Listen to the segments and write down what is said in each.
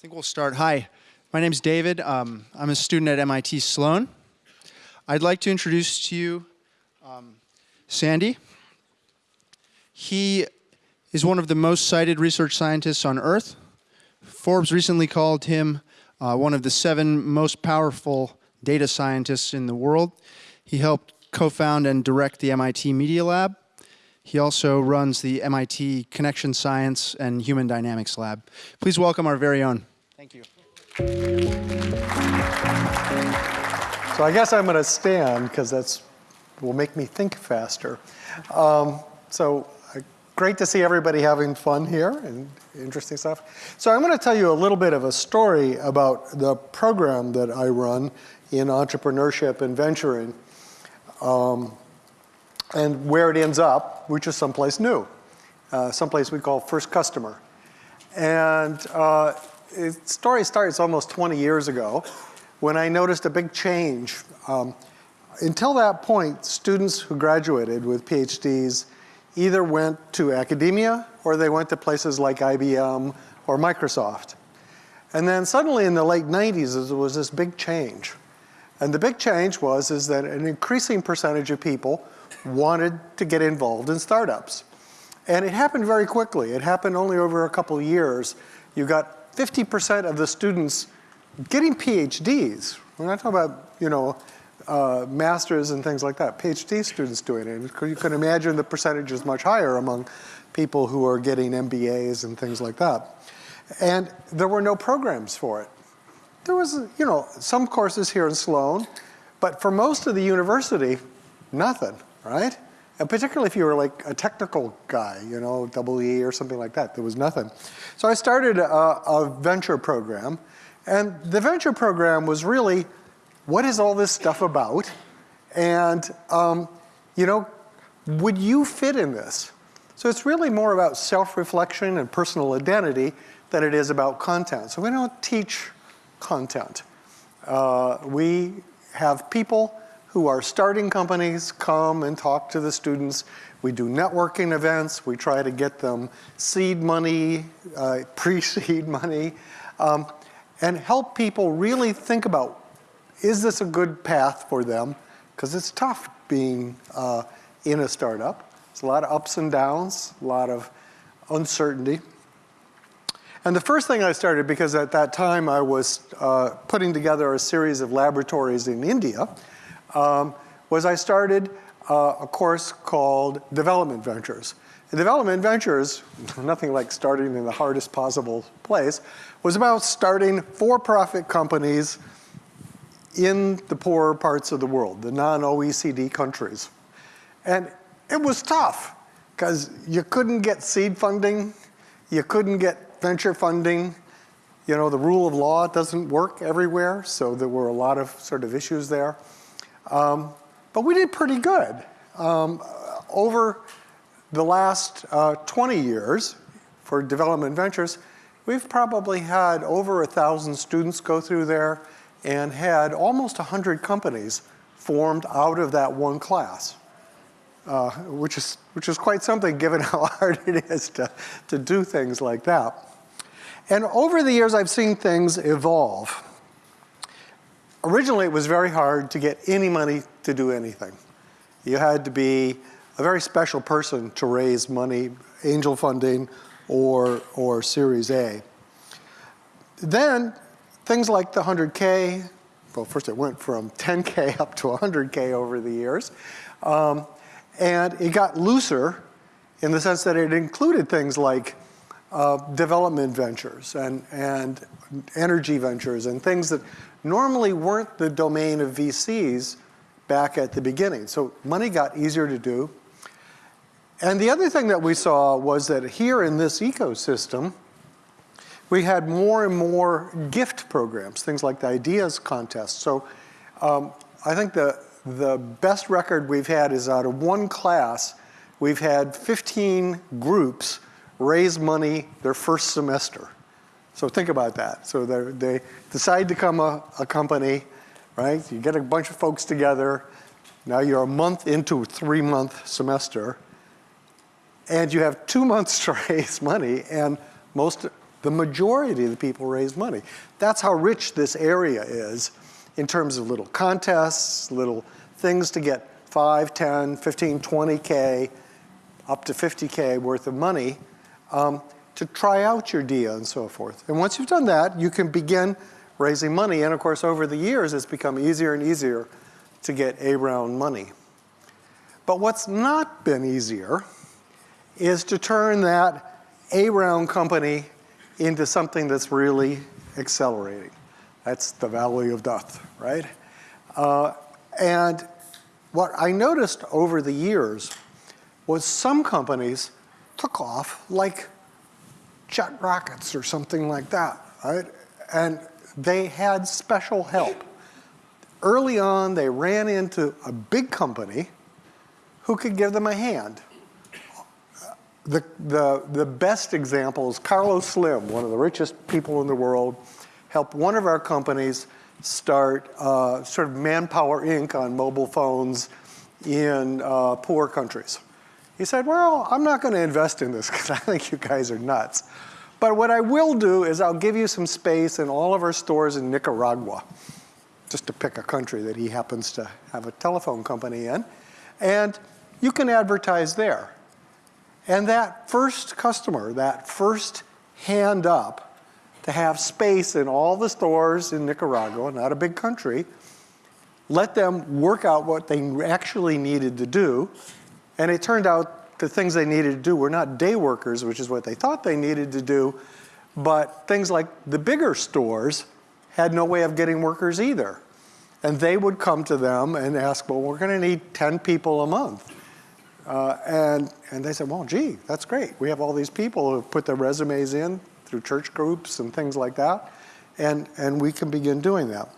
think we'll start. Hi, my name is David. Um, I'm a student at MIT Sloan. I'd like to introduce to you um, Sandy. He is one of the most cited research scientists on Earth. Forbes recently called him uh, one of the seven most powerful data scientists in the world. He helped co-found and direct the MIT Media Lab. He also runs the MIT Connection Science and Human Dynamics Lab. Please welcome our very own. Thank you. So I guess I'm going to stand because that's will make me think faster. Um, so uh, great to see everybody having fun here and interesting stuff. So I'm going to tell you a little bit of a story about the program that I run in entrepreneurship and venturing um, and where it ends up, which is someplace new, uh, someplace we call First Customer. And uh, the story starts almost 20 years ago when I noticed a big change. Um, until that point, students who graduated with PhDs either went to academia or they went to places like IBM or Microsoft. And then suddenly in the late 90s, there was this big change. And the big change was is that an increasing percentage of people wanted to get involved in startups. And it happened very quickly. It happened only over a couple years. You got 50% of the students getting PhDs. We're not talking about, you know, uh, masters and things like that, PhD students doing it. You can imagine the percentage is much higher among people who are getting MBAs and things like that. And there were no programs for it. There was, you know, some courses here in Sloan, but for most of the university, nothing, right? And particularly if you were like a technical guy, you know, double E or something like that, there was nothing. So I started a, a venture program. And the venture program was really, what is all this stuff about? And, um, you know, would you fit in this? So it's really more about self-reflection and personal identity than it is about content. So we don't teach content. Uh, we have people who are starting companies come and talk to the students. We do networking events. We try to get them seed money, uh, pre-seed money, um, and help people really think about, is this a good path for them? Because it's tough being uh, in a startup. It's a lot of ups and downs, a lot of uncertainty. And the first thing I started, because at that time I was uh, putting together a series of laboratories in India, um, was I started uh, a course called Development Ventures. And Development Ventures, nothing like starting in the hardest possible place, was about starting for-profit companies in the poorer parts of the world, the non-OECD countries. And it was tough because you couldn't get seed funding, you couldn't get venture funding, you know, the rule of law doesn't work everywhere, so there were a lot of sort of issues there. Um, but we did pretty good. Um, over the last uh, 20 years for development ventures, we've probably had over a thousand students go through there and had almost 100 companies formed out of that one class, uh, which, is, which is quite something given how hard it is to, to do things like that. And over the years, I've seen things evolve originally it was very hard to get any money to do anything. You had to be a very special person to raise money, angel funding or, or Series A. Then things like the 100K, well first it went from 10K up to 100K over the years. Um, and it got looser in the sense that it included things like uh, development ventures and, and energy ventures and things that normally weren't the domain of VCs back at the beginning. So money got easier to do. And the other thing that we saw was that here in this ecosystem, we had more and more gift programs, things like the ideas contest. So um, I think the, the best record we've had is out of one class, we've had 15 groups raise money their first semester. So think about that. So they decide to become a, a company, right? You get a bunch of folks together. Now you're a month into a three month semester and you have two months to raise money and most The majority of the people raise money. That's how rich this area is in terms of little contests, little things to get 5, 10, 15, 20K, up to 50K worth of money um, to try out your DIA and so forth. And once you've done that, you can begin raising money. And of course, over the years, it's become easier and easier to get A round money. But what's not been easier is to turn that A round company into something that's really accelerating. That's the valley of death, right? Uh, and what I noticed over the years was some companies took off like jet rockets or something like that, right? And they had special help. Early on, they ran into a big company who could give them a hand. The, the, the best example is Carlos Slim, one of the richest people in the world, helped one of our companies start uh, sort of Manpower Inc. on mobile phones in uh, poor countries. He said, well, I'm not going to invest in this because I think you guys are nuts. But what I will do is I'll give you some space in all of our stores in Nicaragua, just to pick a country that he happens to have a telephone company in. And you can advertise there. And that first customer, that first hand up to have space in all the stores in Nicaragua, not a big country, let them work out what they actually needed to do. And it turned out the things they needed to do were not day workers, which is what they thought they needed to do, but things like the bigger stores had no way of getting workers either. And they would come to them and ask, well, we're gonna need 10 people a month. Uh, and, and they said, well, gee, that's great. We have all these people who put their resumes in through church groups and things like that, and, and we can begin doing that.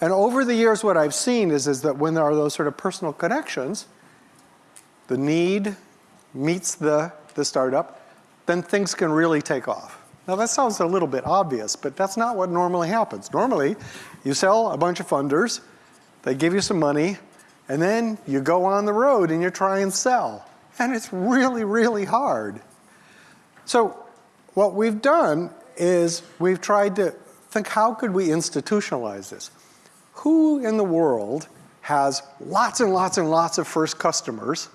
And over the years, what I've seen is, is that when there are those sort of personal connections, the need meets the, the startup, then things can really take off. Now that sounds a little bit obvious, but that's not what normally happens. Normally, you sell a bunch of funders, they give you some money, and then you go on the road and you try and sell. And it's really, really hard. So what we've done is we've tried to think how could we institutionalize this? Who in the world has lots and lots and lots of first customers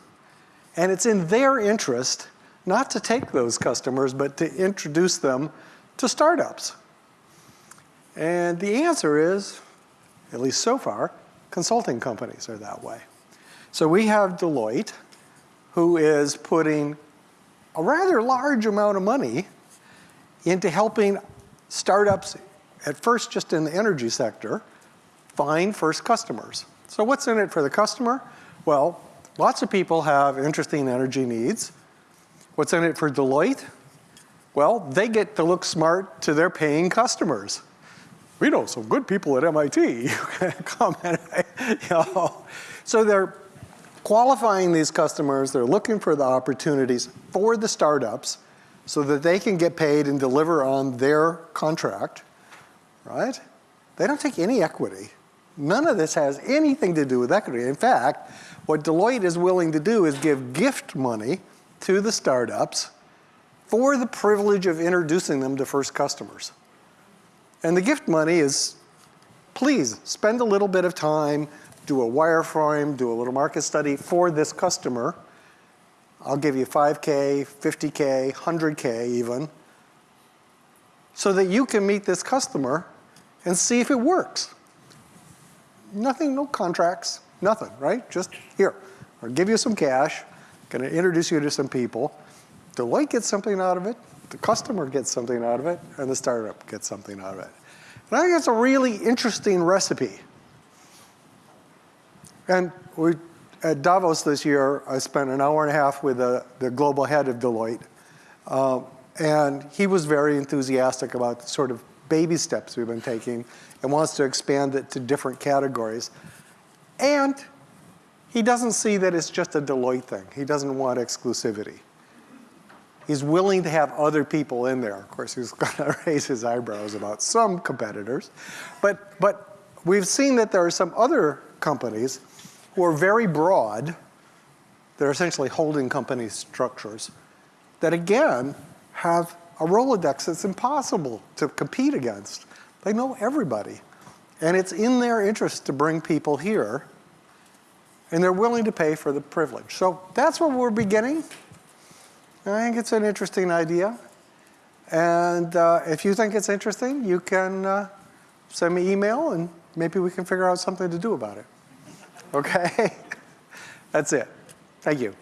and it's in their interest not to take those customers, but to introduce them to startups. And the answer is, at least so far, consulting companies are that way. So we have Deloitte, who is putting a rather large amount of money into helping startups, at first just in the energy sector, find first customers. So what's in it for the customer? Well, Lots of people have interesting energy needs. What's in it for Deloitte? Well, they get to look smart to their paying customers. We know some good people at MIT. Come and, you know. So they're qualifying these customers, they're looking for the opportunities for the startups so that they can get paid and deliver on their contract, right? They don't take any equity. None of this has anything to do with equity. In fact, what Deloitte is willing to do is give gift money to the startups for the privilege of introducing them to first customers. And the gift money is, please spend a little bit of time, do a wireframe, do a little market study for this customer. I'll give you 5K, 50K, 100K even, so that you can meet this customer and see if it works. Nothing, no contracts, Nothing, right? Just here, I'll give you some cash, gonna introduce you to some people. Deloitte gets something out of it, the customer gets something out of it, and the startup gets something out of it. And I think that's a really interesting recipe. And we, at Davos this year, I spent an hour and a half with the, the global head of Deloitte. Um, and he was very enthusiastic about sort of baby steps we've been taking and wants to expand it to different categories. And he doesn't see that it's just a Deloitte thing. He doesn't want exclusivity. He's willing to have other people in there. Of course, he's going to raise his eyebrows about some competitors. But, but we've seen that there are some other companies who are very broad. They're essentially holding company structures that, again, have a Rolodex that's impossible to compete against. They know everybody. And it's in their interest to bring people here, and they're willing to pay for the privilege. So that's where we're beginning. I think it's an interesting idea. And uh, if you think it's interesting, you can uh, send me an email and maybe we can figure out something to do about it. Okay? That's it. Thank you.